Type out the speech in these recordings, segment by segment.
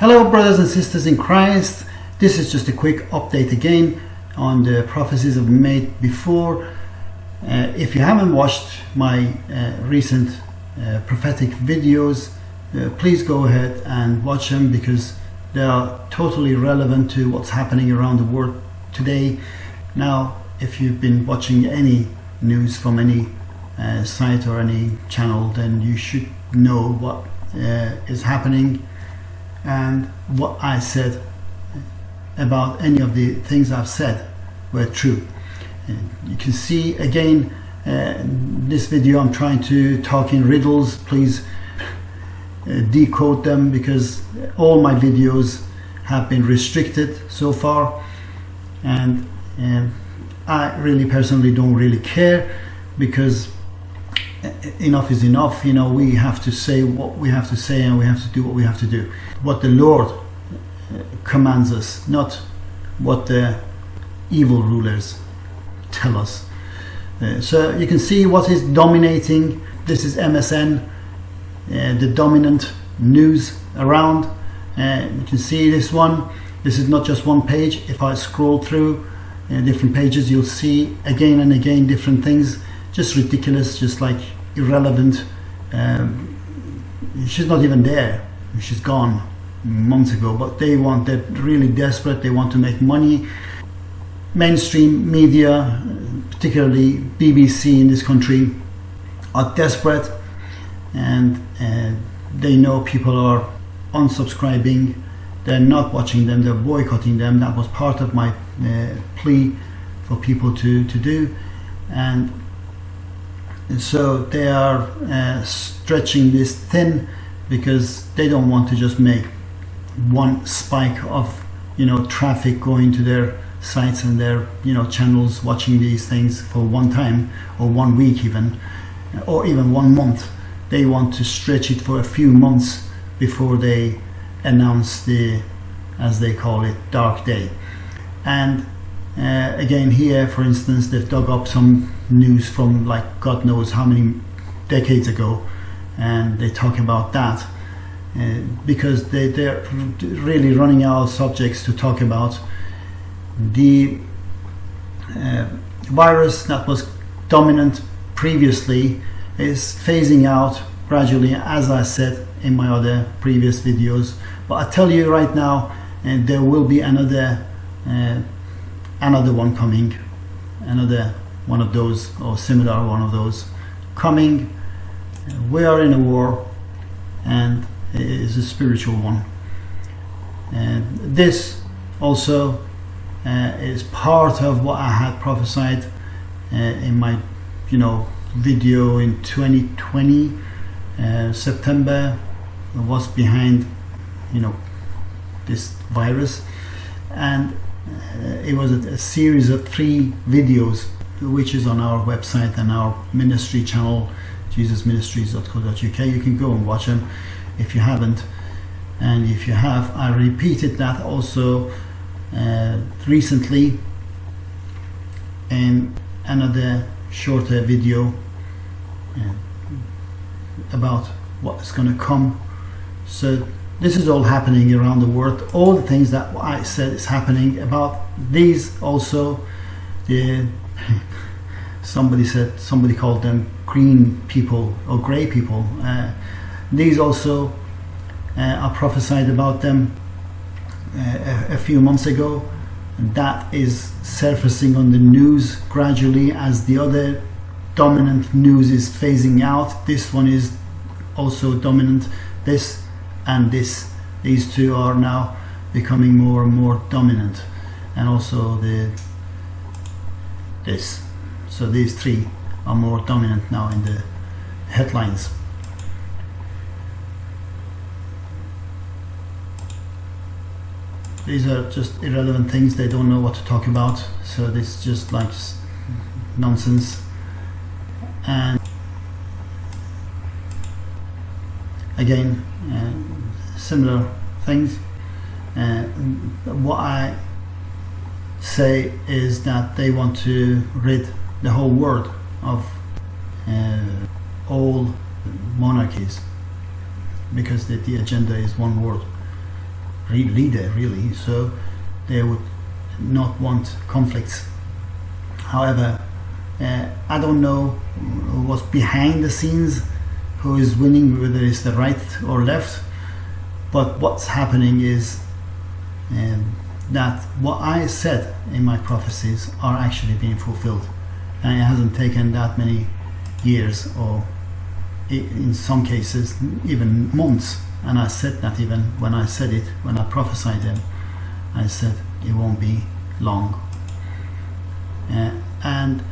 Hello, brothers and sisters in Christ. This is just a quick update again on the prophecies I've made before. Uh, if you haven't watched my uh, recent uh, prophetic videos, uh, please go ahead and watch them because they are totally relevant to what's happening around the world today. Now, if you've been watching any news from any uh, site or any channel, then you should know what uh, is happening and what I said about any of the things I've said were true. And you can see again uh, this video I'm trying to talk in riddles please uh, decode them because all my videos have been restricted so far and um, I really personally don't really care because enough is enough you know we have to say what we have to say and we have to do what we have to do. What the Lord commands us not what the evil rulers tell us. Uh, so you can see what is dominating. This is MSN uh, the dominant news around. Uh, you can see this one. This is not just one page. If I scroll through uh, different pages you'll see again and again different things just ridiculous just like irrelevant. Um, she's not even there. She's gone months ago but they want they're really desperate. They want to make money. Mainstream media particularly BBC in this country are desperate and uh, they know people are unsubscribing. They're not watching them. They're boycotting them. That was part of my uh, plea for people to to do. And so they are uh, stretching this thin because they don't want to just make one spike of you know traffic going to their sites and their you know channels watching these things for one time or one week even or even one month. They want to stretch it for a few months before they announce the as they call it dark day. And uh, again here for instance they've dug up some news from like God knows how many decades ago and they talk about that uh, because they, they're really running out of subjects to talk about. The uh, virus that was dominant previously is phasing out gradually as I said in my other previous videos. But I tell you right now and there will be another uh, another one coming another one of those or similar one of those coming. We are in a war and it is a spiritual one. And this also uh, is part of what I had prophesied uh, in my you know video in 2020 uh, September. Was behind you know this virus. And it was a, a series of three videos which is on our website and our ministry channel jesusministries.co.uk you can go and watch them if you haven't. And if you have I repeated that also uh, recently in another shorter video uh, about what's going to come. So this is all happening around the world. All the things that I said is happening about these also the somebody said somebody called them green people or gray people. Uh, these also uh, are prophesied about them uh, a, a few months ago. That is surfacing on the news gradually as the other dominant news is phasing out. This one is also dominant. This and this these two are now becoming more and more dominant. And also the this. So these three are more dominant now in the headlines. These are just irrelevant things. They don't know what to talk about. So this is just like nonsense. And again uh, similar things uh, what I say is that they want to rid the whole world of uh, all monarchies because the, the agenda is one world re- leader, really. So they would not want conflicts. However, uh, I don't know what's behind the scenes, who is winning, whether it's the right or left. But what's happening is um, that what I said in my prophecies are actually being fulfilled, and it hasn't taken that many years, or in some cases even months. And I said that even when I said it, when I prophesied them, I said it won't be long. Uh, and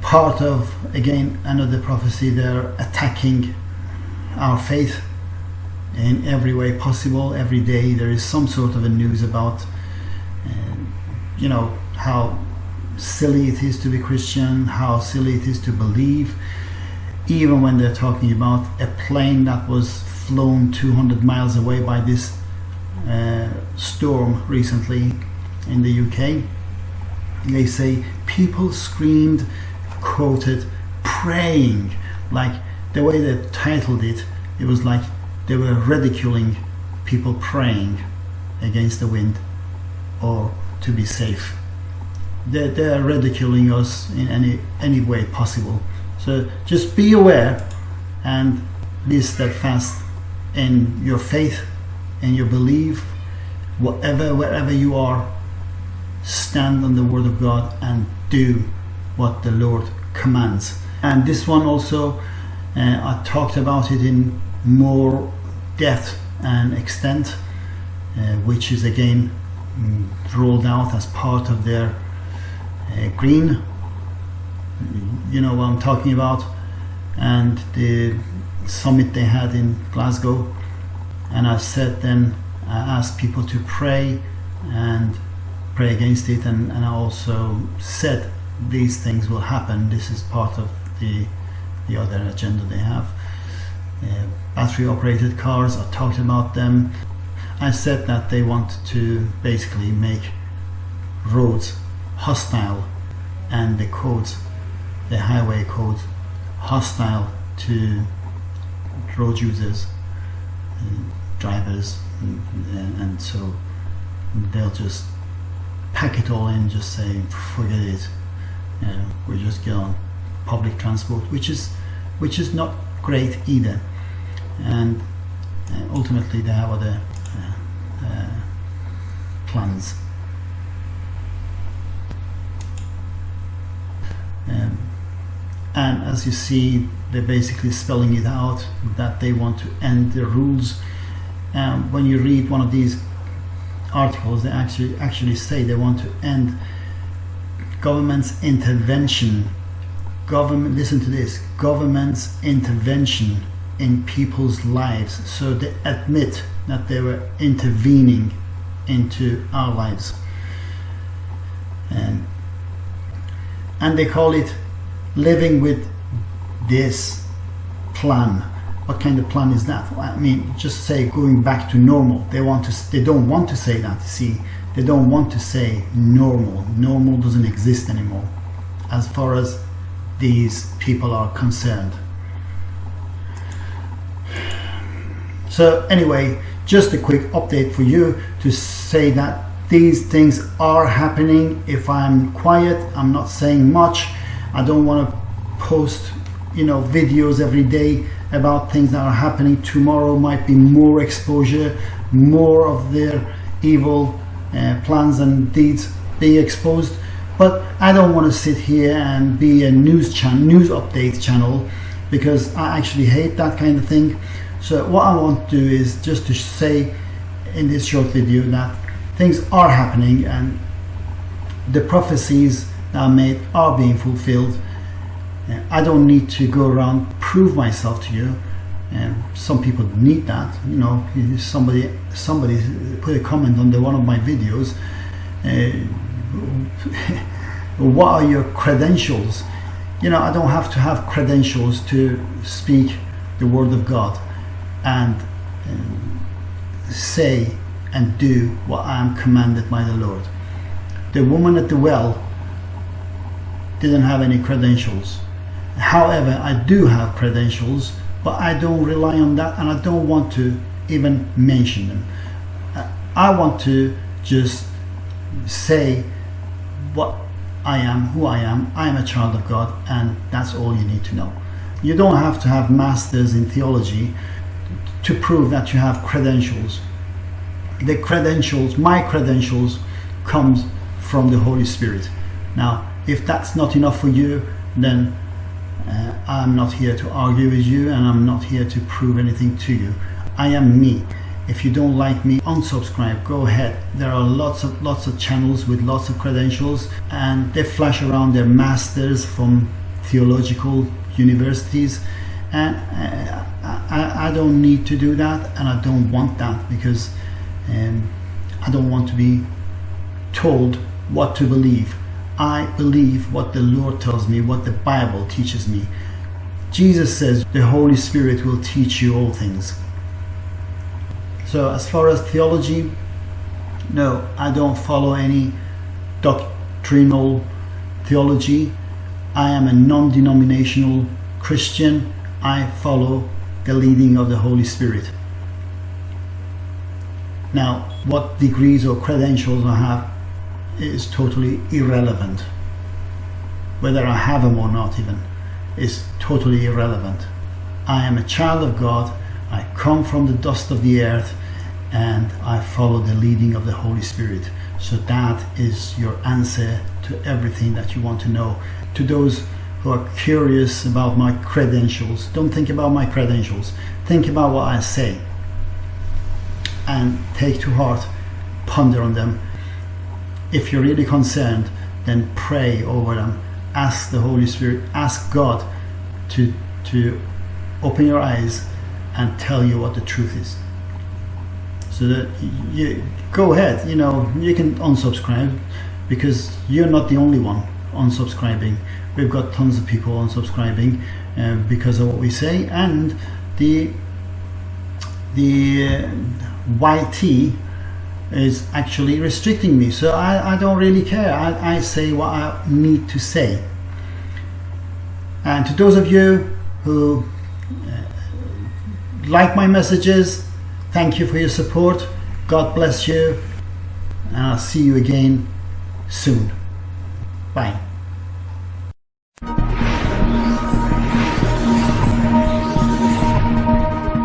part of again another prophecy, they're attacking our faith in every way possible. Every day there is some sort of a news about, uh, you know, how silly it is to be Christian, how silly it is to believe. Even when they're talking about a plane that was flown 200 miles away by this uh, storm recently in the UK, they say people screamed, quoted, praying. Like the way they titled it, it was like they were ridiculing people praying against the wind or to be safe. They're, they're ridiculing us in any, any way possible. So just be aware and be steadfast in your faith, in your belief, whatever, wherever you are, stand on the word of God and do what the Lord commands. And this one also, uh, I talked about it in more depth and extent, uh, which is again mm, rolled out as part of their uh, green. You know what I'm talking about, and the summit they had in Glasgow. And I said then, I asked people to pray and pray against it, and, and I also said these things will happen. This is part of the the other agenda they have. Uh, battery operated cars, I talked about them. I said that they want to basically make roads hostile and the codes, the highway codes, hostile to road users, drivers, and, and, and so they'll just pack it all in, just say, forget it. Know, we just get on public transport, which is which is not great either. And uh, ultimately, they have other uh, uh, plans. Um, and as you see, they're basically spelling it out that they want to end the rules. Um, when you read one of these articles, they actually actually say they want to end government's intervention. Government, listen to this: government's intervention in people's lives. So they admit that they were intervening into our lives, and and they call it living with this plan. What kind of plan is that? I mean, just say going back to normal. They want to. They don't want to say that. See, they don't want to say normal. Normal doesn't exist anymore, as far as these people are concerned. So anyway, just a quick update for you to say that these things are happening. If I'm quiet, I'm not saying much. I don't want to post, you know, videos every day about things that are happening. Tomorrow might be more exposure, more of their evil uh, plans and deeds being exposed. But I don't want to sit here and be a news channel, news update channel, because I actually hate that kind of thing. So what I want to do is just to say in this short video that things are happening and the prophecies that are made are being fulfilled. Uh, I don't need to go around prove myself to you. And some people need that. You know, somebody somebody put a comment under one of my videos. Uh, what are your credentials? You know, I don't have to have credentials to speak the word of God and um, say and do what I am commanded by the Lord. The woman at the well didn't have any credentials. However, I do have credentials, but I don't rely on that and I don't want to even mention them. I want to just say what I am, who I am. I am a child of God, and that's all you need to know. You don't have to have masters in theology to prove that you have credentials. The credentials, my credentials, comes from the Holy Spirit. Now, if that's not enough for you, then uh, I'm not here to argue with you and I'm not here to prove anything to you. I am me. If you don't like me, unsubscribe. Go ahead. There are lots of lots of channels with lots of credentials and they flash around their masters from theological universities and uh, I, I, don't need to do that and I don't want that because um, I don't want to be told what to believe. I believe what the Lord tells me, what the Bible teaches me. Jesus says the Holy Spirit will teach you all things. So as far as theology, no, I don't follow any doctrinal theology. I am a non-denominational Christian. I follow the leading of the Holy Spirit. Now, what degrees or credentials I have is totally irrelevant. Whether I have them or not even is totally irrelevant. I am a child of God. I come from the dust of the earth and I follow the leading of the Holy Spirit. So that is your answer to everything that you want to know. To those who are curious about my credentials, don't think about my credentials. Think about what I say and take to heart, ponder on them if you're really concerned, then pray over them. Ask the Holy Spirit, ask God to, to open your eyes and tell you what the truth is. So that you go ahead, you know, you can unsubscribe because you're not the only one unsubscribing. We've got tons of people unsubscribing uh, because of what we say, and the the uh, YT is actually restricting me. So I, I don't really care. I, I say what I need to say. And to those of you who uh, like my messages, thank you for your support. God bless you. And I'll see you again soon. Bye.